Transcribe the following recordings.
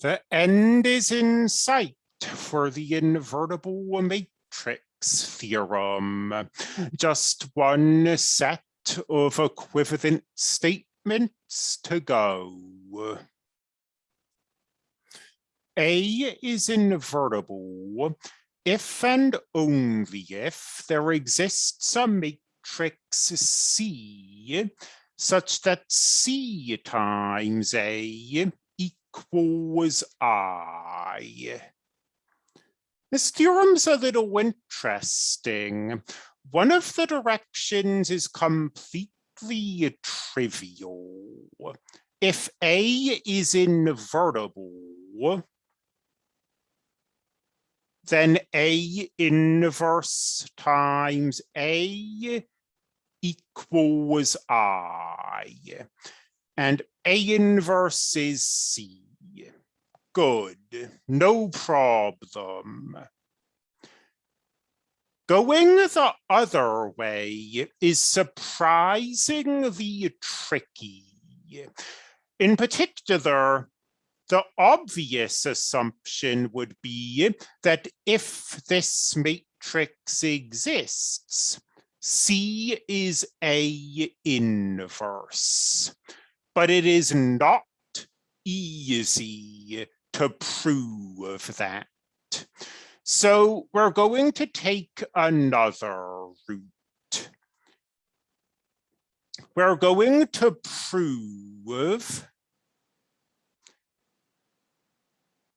The end is in sight for the invertible matrix theorem. Just one set of equivalent statements to go. A is invertible if and only if there exists a matrix C such that C times A equals I. This theorem's a little interesting. One of the directions is completely trivial. If A is invertible, then A inverse times A equals I. And A inverse is C. Good, no problem. Going the other way is surprisingly tricky. In particular, the obvious assumption would be that if this matrix exists, C is A inverse, but it is not easy to prove that. So we're going to take another route. We're going to prove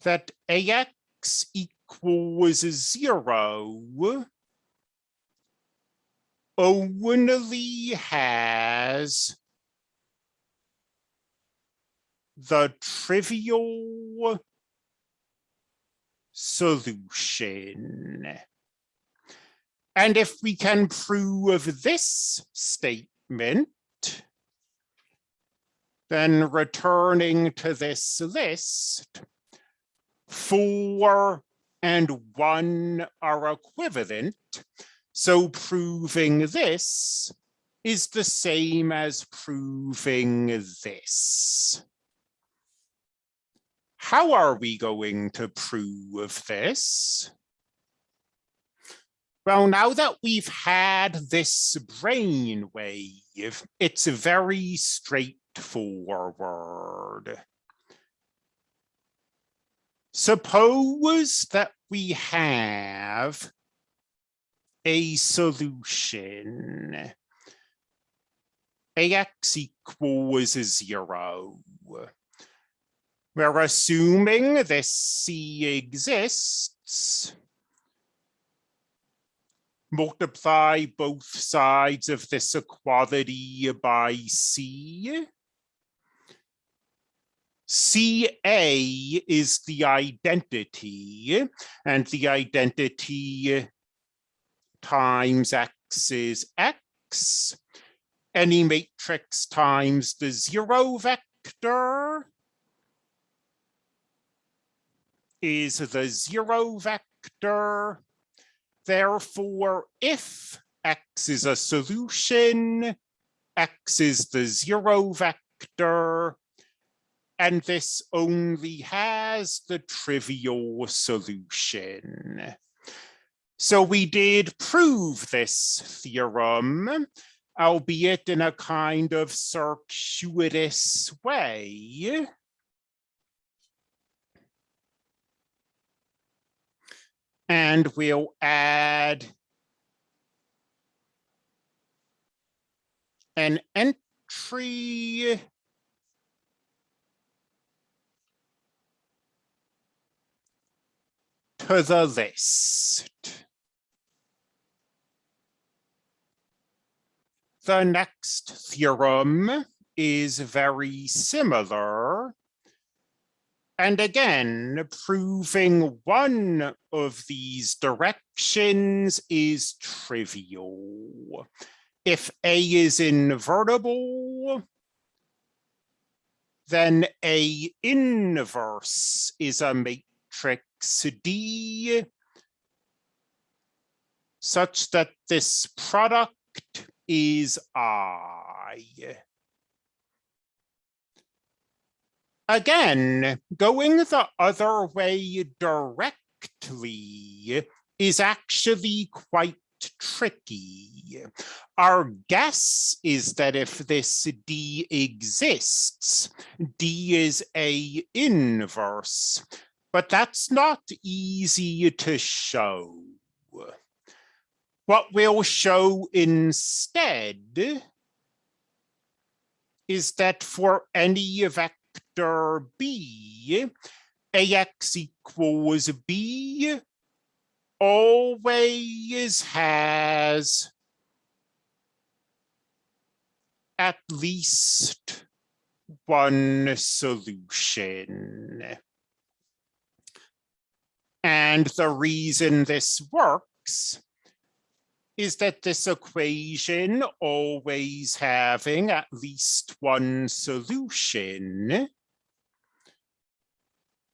that AX equals zero only has the trivial solution. And if we can prove this statement, then returning to this list, four and one are equivalent. So proving this is the same as proving this. How are we going to prove this? Well, now that we've had this brainwave, it's very straightforward. Suppose that we have a solution. AX equals zero. We're assuming this C exists. Multiply both sides of this equality by C. CA is the identity, and the identity times X is X. Any matrix times the zero vector is the zero vector. Therefore, if X is a solution, X is the zero vector, and this only has the trivial solution. So we did prove this theorem, albeit in a kind of circuitous way. And we'll add an entry to the list. The next theorem is very similar and again, proving one of these directions is trivial. If A is invertible, then A inverse is a matrix D such that this product is I. Again, going the other way directly is actually quite tricky. Our guess is that if this D exists, D is A inverse, but that's not easy to show. What we'll show instead is that for any vector b, ax equals b. Always has at least one solution. And the reason this works is that this equation always having at least one solution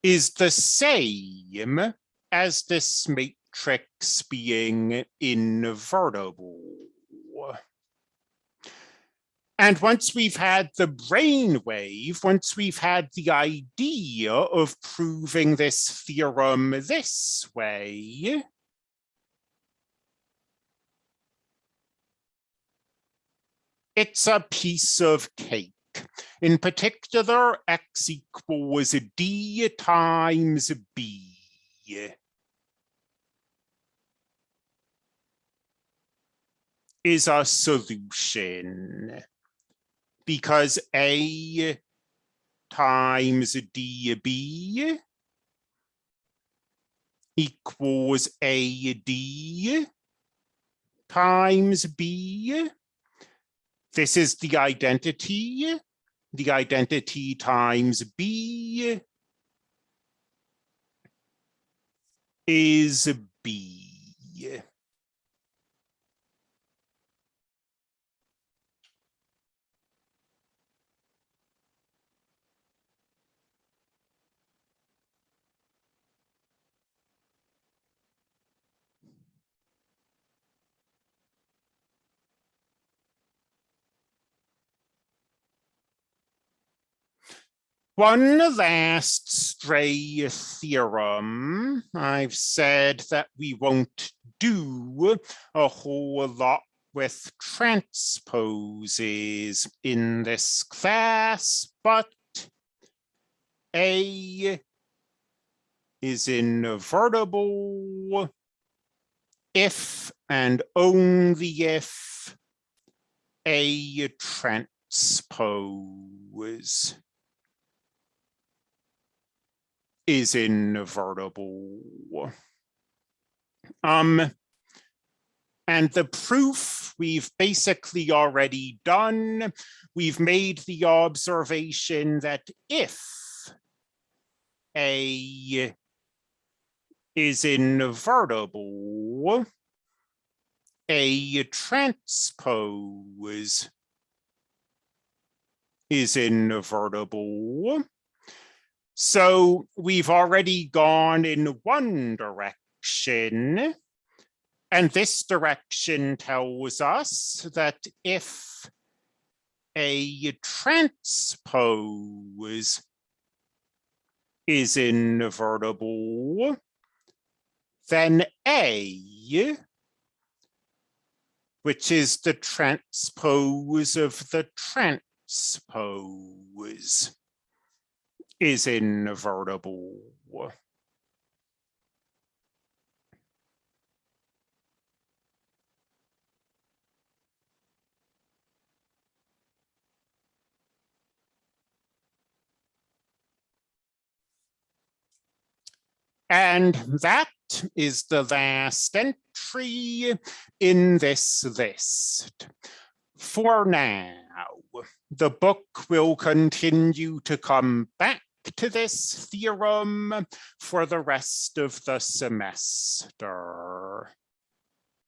is the same as this matrix being invertible. And once we've had the brainwave, once we've had the idea of proving this theorem this way, it's a piece of cake. In particular, x equals d times b. is a solution because a times db equals ad times b this is the identity. The identity times B is B. One last stray theorem. I've said that we won't do a whole lot with transposes in this class, but A is invertible if and only if A transpose is invertible. Um, and the proof we've basically already done. We've made the observation that if A is invertible, A transpose is invertible. So we've already gone in one direction. And this direction tells us that if a transpose is invertible, then A, which is the transpose of the transpose, is invertible. And that is the last entry in this list. For now, the book will continue to come back to this theorem for the rest of the semester.